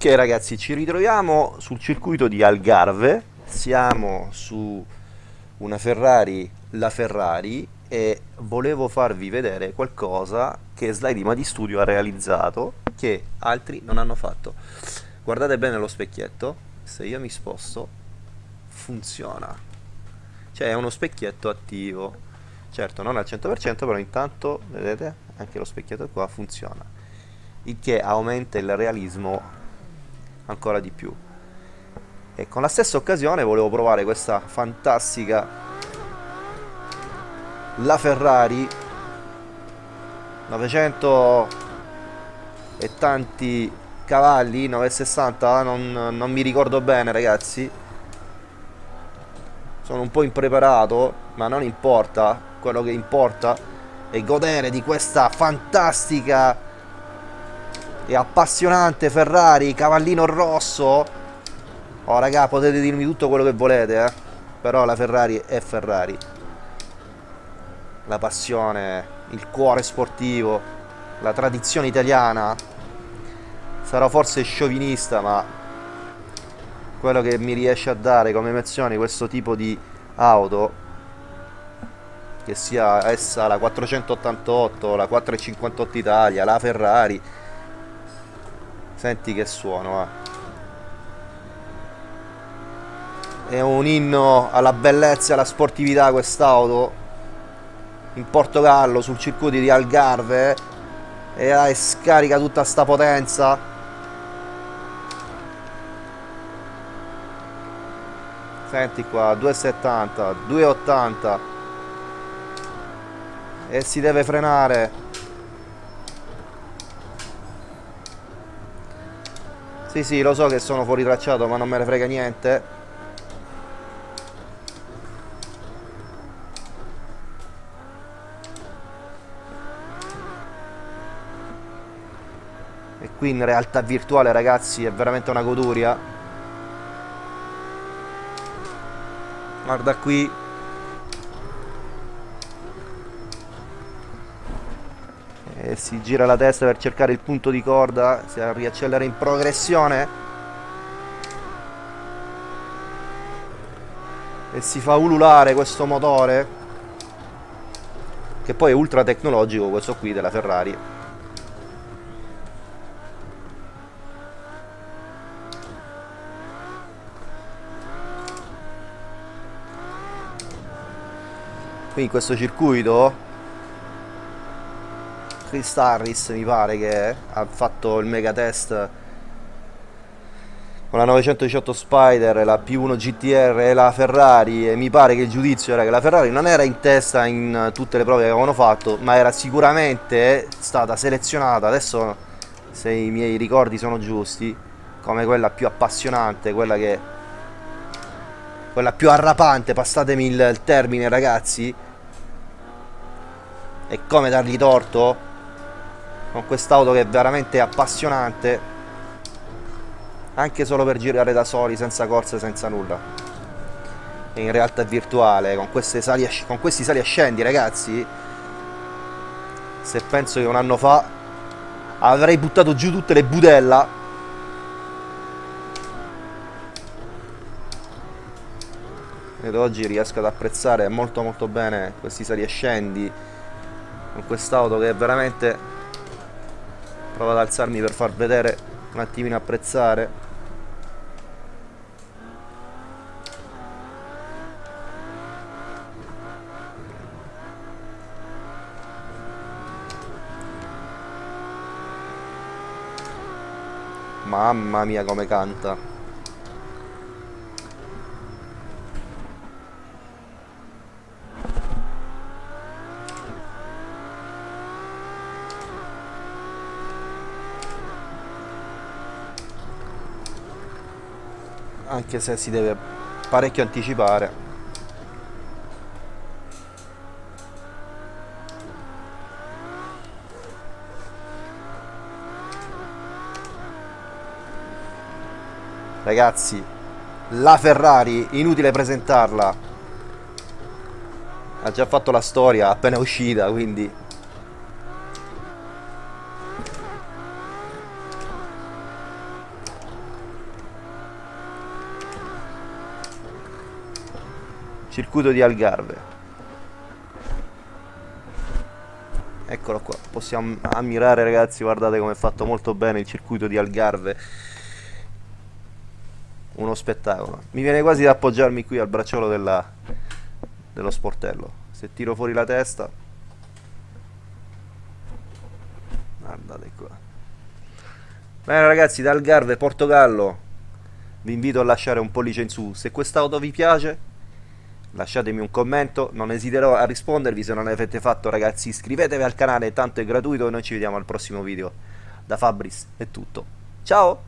Ok ragazzi, ci ritroviamo sul circuito di Algarve, siamo su una Ferrari, la Ferrari, e volevo farvi vedere qualcosa che Slide di Studio ha realizzato che altri non hanno fatto. Guardate bene lo specchietto, se io mi sposto funziona, cioè è uno specchietto attivo, certo non al 100% però intanto vedete anche lo specchietto qua funziona, il che aumenta il realismo ancora di più. E con la stessa occasione volevo provare questa fantastica la Ferrari 900 e tanti cavalli 960 non, non mi ricordo bene ragazzi. Sono un po' impreparato ma non importa. Quello che importa è godere di questa fantastica e appassionante Ferrari, cavallino rosso. Oh raga, potete dirmi tutto quello che volete, eh. Però la Ferrari è Ferrari. La passione, il cuore sportivo, la tradizione italiana. Sarò forse sciovinista, ma quello che mi riesce a dare come emozioni questo tipo di auto che sia essa la 488, la 458 Italia, la Ferrari Senti che suono, eh. È un inno alla bellezza e alla sportività quest'auto. In Portogallo, sul circuito di Algarve. Eh. E scarica tutta sta potenza. Senti qua, 270, 280. E si deve frenare. Sì, sì, lo so che sono fuori tracciato, ma non me ne frega niente. E qui in realtà virtuale, ragazzi, è veramente una goduria. Guarda qui e si gira la testa per cercare il punto di corda, si riaccelera in progressione. E si fa ululare questo motore che poi è ultra tecnologico questo qui della Ferrari. Qui in questo circuito Chris Harris mi pare che ha fatto il mega test con la 918 Spider, la P1 GTR e la Ferrari e mi pare che il giudizio era che la Ferrari non era in testa in tutte le prove che avevano fatto ma era sicuramente stata selezionata. Adesso se i miei ricordi sono giusti come quella più appassionante quella che quella più arrapante passatemi il, il termine ragazzi e come dargli torto con quest'auto che è veramente appassionante anche solo per girare da soli senza corse senza nulla. E in realtà virtuale con, sali con questi sali ascendi ragazzi se penso che un anno fa avrei buttato giù tutte le budella. Ed oggi riesco ad apprezzare molto molto bene questi sali ascendi con quest'auto che è veramente provo ad alzarmi per far vedere un attimino apprezzare. Mamma mia come canta anche se si deve parecchio anticipare. Ragazzi la Ferrari inutile presentarla. Ha già fatto la storia appena uscita quindi circuito di Algarve. Eccolo qua possiamo ammirare ragazzi guardate come è fatto molto bene il circuito di Algarve. Uno spettacolo. Mi viene quasi da appoggiarmi qui al bracciolo della, dello sportello. Se tiro fuori la testa. Guardate qua. Bene ragazzi da Algarve Portogallo. Vi invito a lasciare un pollice in su. Se quest'auto vi piace lasciatemi un commento non esiterò a rispondervi se non l'avete fatto ragazzi iscrivetevi al canale tanto è gratuito e noi ci vediamo al prossimo video. Da Fabris è tutto. Ciao